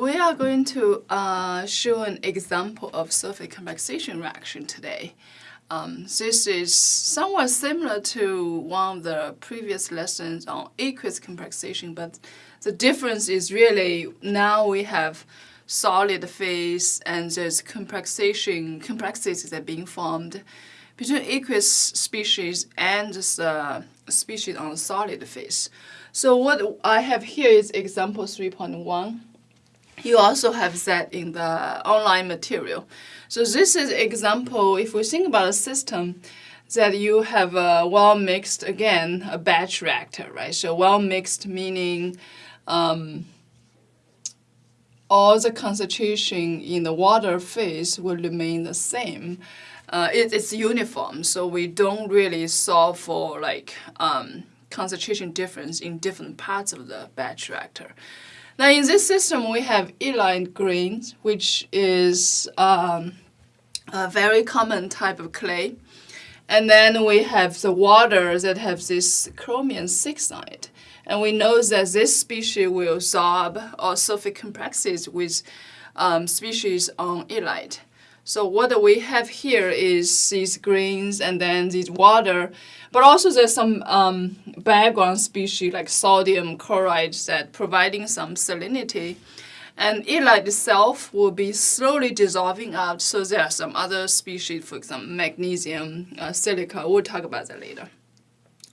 We are going to uh, show an example of surface complexation reaction today. Um, this is somewhat similar to one of the previous lessons on aqueous complexation, but the difference is really now we have solid phase and there's complexation, complexities that are being formed between aqueous species and the species on the solid phase. So what I have here is example 3.1 you also have that in the online material. So this is example, if we think about a system, that you have a well-mixed, again, a batch reactor, right? So well-mixed meaning um, all the concentration in the water phase will remain the same. Uh, it, it's uniform, so we don't really solve for like um, concentration difference in different parts of the batch reactor. Now in this system, we have illite grains, which is um, a very common type of clay. And then we have the water that have this chromium 6 on it. And we know that this species will absorb or surface complexes with um, species on illite. So what we have here is these grains and then this water, but also there's some um, background species like sodium chloride that providing some salinity. And illite itself will be slowly dissolving out, so there are some other species, for example, magnesium, uh, silica, we'll talk about that later.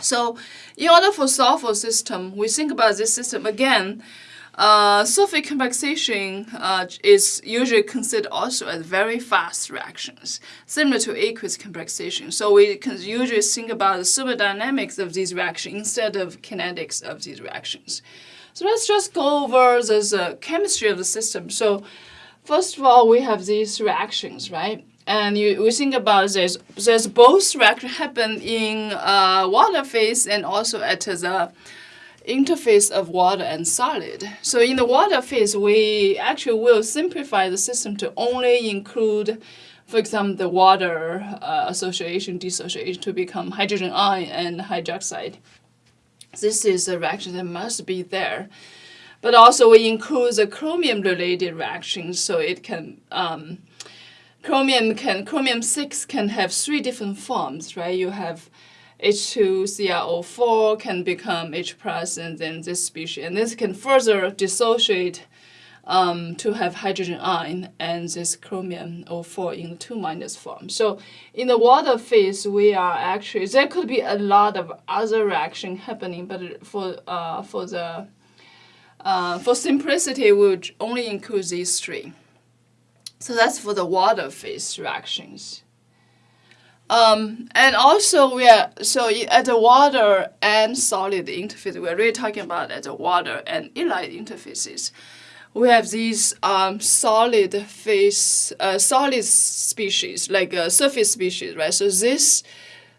So in order for solve for system, we think about this system again, uh, surface complexation uh, is usually considered also as very fast reactions, similar to aqueous complexation. So we can usually think about the thermodynamics of these reactions instead of kinetics of these reactions. So let's just go over the uh, chemistry of the system. So first of all, we have these reactions, right? And you, we think about this, there's both reactions happen in uh, water phase and also at the interface of water and solid. So in the water phase, we actually will simplify the system to only include, for example, the water uh, association, dissociation to become hydrogen ion and hydroxide. This is a reaction that must be there. But also we include the chromium-related reactions, so it can um, chromium can chromium six can have three different forms, right? You have H2CrO4 can become H plus and then this species. And this can further dissociate um, to have hydrogen ion and this chromium O4 in the 2 minus form. So in the water phase, we are actually, there could be a lot of other reaction happening, but for, uh, for the uh, for simplicity, we would only include these three. So that's for the water phase reactions. Um, and also we are, so at the water and solid interface, we're really talking about at the water and illite interfaces. We have these um, solid phase, uh, solid species, like a surface species, right? So this,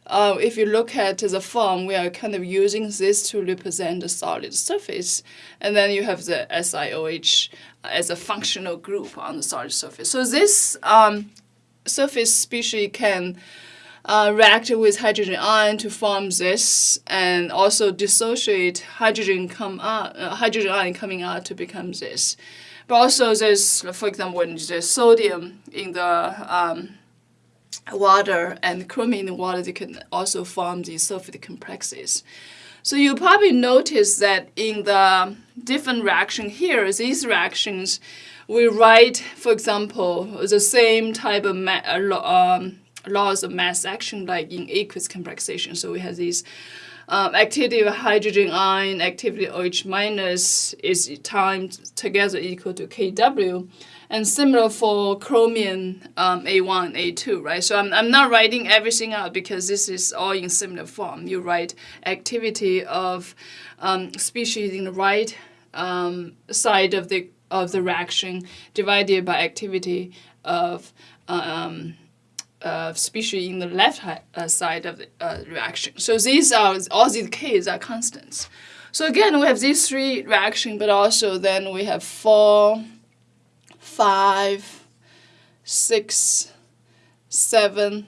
uh, if you look at the form, we are kind of using this to represent the solid surface. And then you have the SiOH as a functional group on the solid surface. So this um, surface species can uh, react with hydrogen ion to form this, and also dissociate hydrogen come out, uh, hydrogen ion coming out to become this. But also there's, for example, when there's sodium in the um, water and chromium in the water, they can also form these surface complexes. So you probably notice that in the different reaction here, these reactions, we write, for example, the same type of uh, um, laws of mass action like in aqueous complexation. So we have these um, activity of hydrogen ion, activity OH minus is times together equal to Kw. And similar for chromium um, A1, A2, right? So I'm, I'm not writing everything out because this is all in similar form. You write activity of um, species in the right um, side of the of the reaction divided by activity of um, uh, species in the left uh, side of the uh, reaction. So these are, all these Ks are constants. So again, we have these three reactions, but also then we have four, five, six, seven.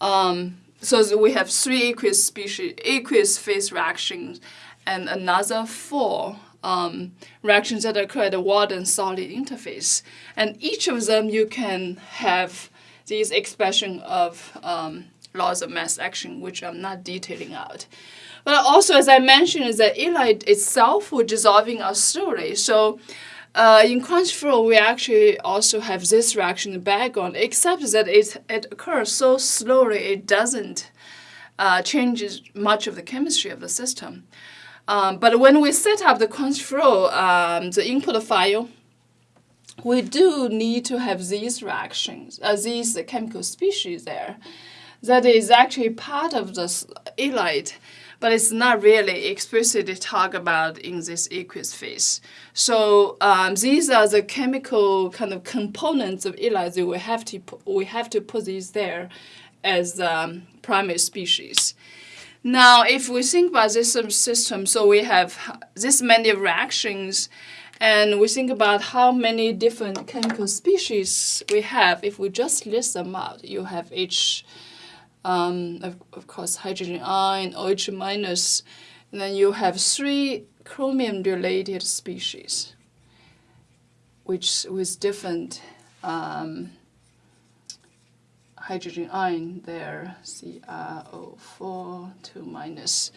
Um, so we have three aqueous species, aqueous phase reactions, and another four um, reactions that occur at the water and solid interface. And each of them you can have these expression of um, laws of mass action, which I'm not detailing out. But also, as I mentioned, is that illite itself will dissolving out slowly. So uh, in CrunchFlow, we actually also have this reaction in the background, except that it, it occurs so slowly it doesn't uh, change much of the chemistry of the system. Um, but when we set up the CrunchFlow, um, the input file, we do need to have these reactions, uh, these chemical species there. That is actually part of the illite but it's not really explicitly talked about in this aqueous phase. So um, these are the chemical kind of components of illite. We have to we have to put these there as um, primary species. Now, if we think about this system, so we have this many reactions, and we think about how many different chemical species we have. If we just list them out, you have H um, of, of course, hydrogen ion, OH minus, and then you have three chromium-related species, which with different um, hydrogen ion there, CrO4, 2 minus.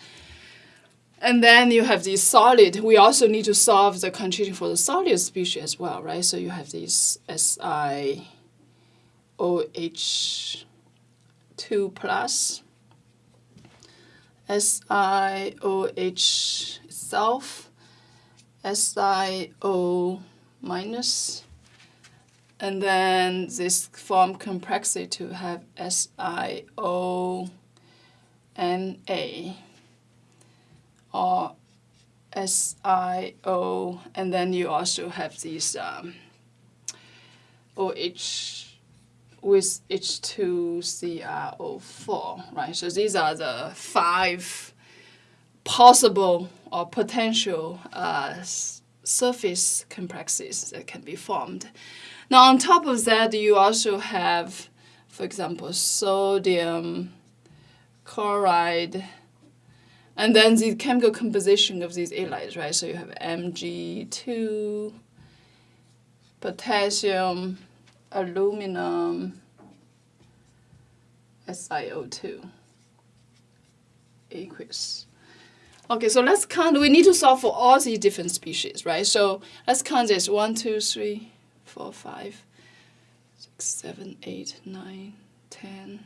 And then you have these solid. We also need to solve the condition for the solid species as well, right? So you have these SiOH 2 plus SiOH itself, SiO minus, and then this form complexity to have SiO Na or SiO, and then you also have these um, OH with H2CrO4, right? So these are the five possible or potential uh, surface complexes that can be formed. Now on top of that, you also have, for example, sodium chloride, and then the chemical composition of these halides, right? So you have Mg2, potassium, aluminum, SiO2, aqueous. Okay, so let's count. We need to solve for all these different species, right? So let's count this. One, two, three, four, five, six, seven, eight, nine, ten.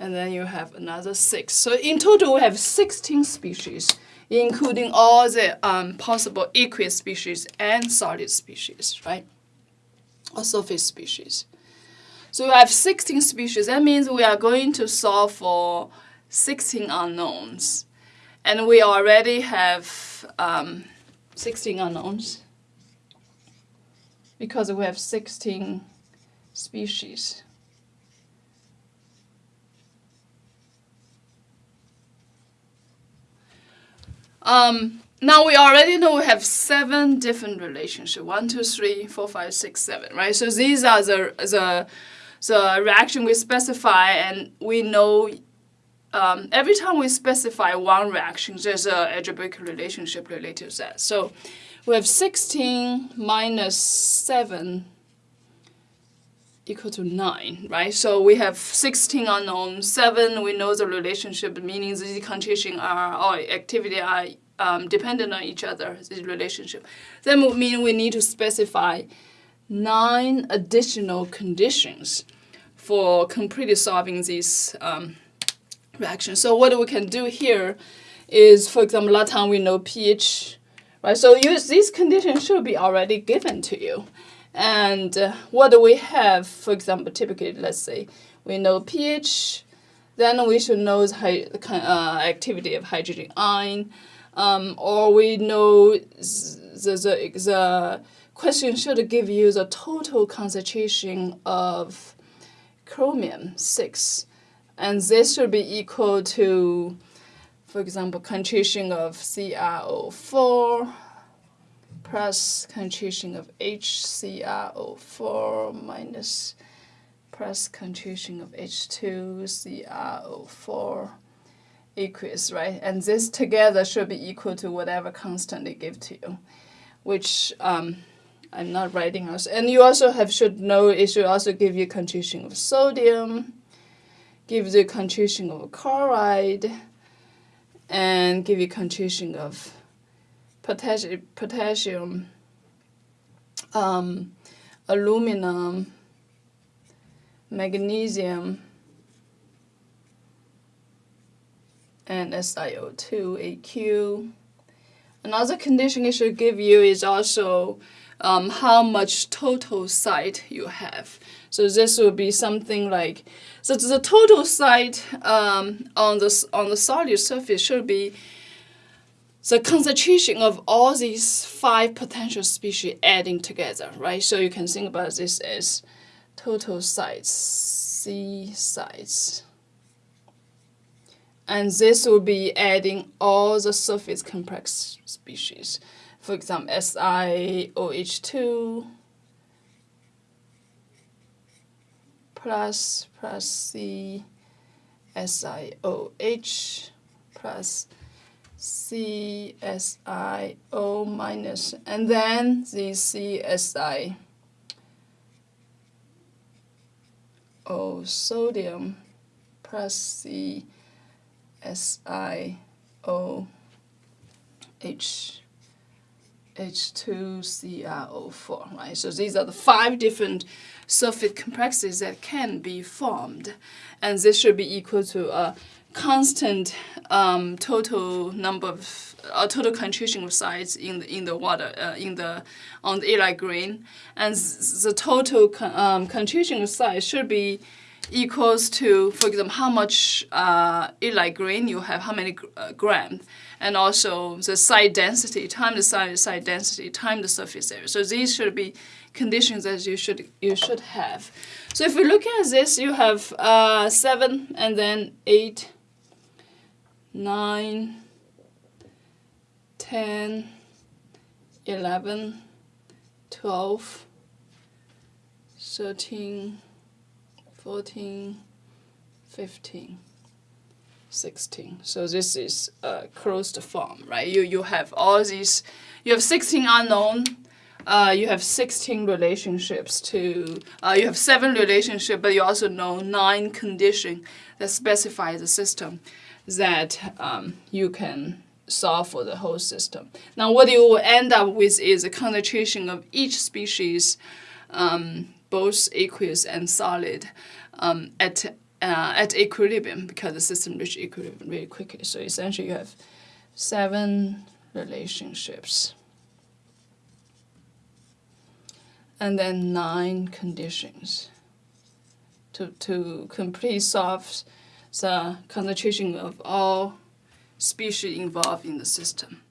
And then you have another six. So in total, we have 16 species, including all the um, possible aqueous species and solid species, right? or surface species. So we have 16 species. That means we are going to solve for 16 unknowns. And we already have um, 16 unknowns because we have 16 species. Um, now we already know we have seven different relationships. One, two, three, four, five, six, seven, right? So these are the, the, the reaction we specify and we know um, every time we specify one reaction, there's a algebraic relationship related to that. So we have 16 minus 7 equal to 9, right? So we have 16 unknown, 7 we know the relationship, meaning the concentration are, or activity are um, dependent on each other, this relationship. That would mean we need to specify nine additional conditions for completely solving these um, reactions. So what we can do here is, for example, last time we know pH, right? So these conditions should be already given to you. And uh, what do we have, for example, typically, let's say, we know pH, then we should know the uh, activity of hydrogen ion, um, or we know the, the, the question should give you the total concentration of chromium 6. And this should be equal to, for example, concentration of CrO4 plus concentration of HCrO4 minus plus concentration of H2CrO4 aqueous, right? And this together should be equal to whatever constant they give to you, which um, I'm not writing also. And you also have should know it should also give you concentration of sodium, give you concentration of chloride, and give you concentration of potassium, potassium um, aluminum, magnesium, and SiO2AQ. Another condition it should give you is also um, how much total site you have. So this will be something like, so the total site um, on, the, on the solid surface should be the concentration of all these five potential species adding together, right? So you can think about this as total sites, C sites. And this will be adding all the surface complex species. For example, SiOH2 plus plus C SiOH plus CSiO minus, and then the CSiO sodium plus CSiO H H2CrO4, right? So these are the five different surface complexes that can be formed. And this should be equal to a constant um, total number of uh, total concentration of sites in the in the water uh, in the on the illite green, and the total con um, concentration of sites should be equals to, for example, how much uh, green you have, how many uh, grams, and also the site density, time the site site density, time the surface area. So these should be conditions that you should you should have. So if we look at this, you have uh, seven and then eight 9, 10, 11, 12, 13, 14, 15, 16. So this is a closed form, right? You, you have all these, you have 16 unknown, uh, you have 16 relationships to, uh, you have seven relationships, but you also know nine conditions that specify the system that um, you can solve for the whole system. Now what you will end up with is a concentration of each species, um, both aqueous and solid, um, at, uh, at equilibrium because the system reaches equilibrium really quickly. So essentially you have seven relationships and then nine conditions to, to complete solve the concentration of all species involved in the system.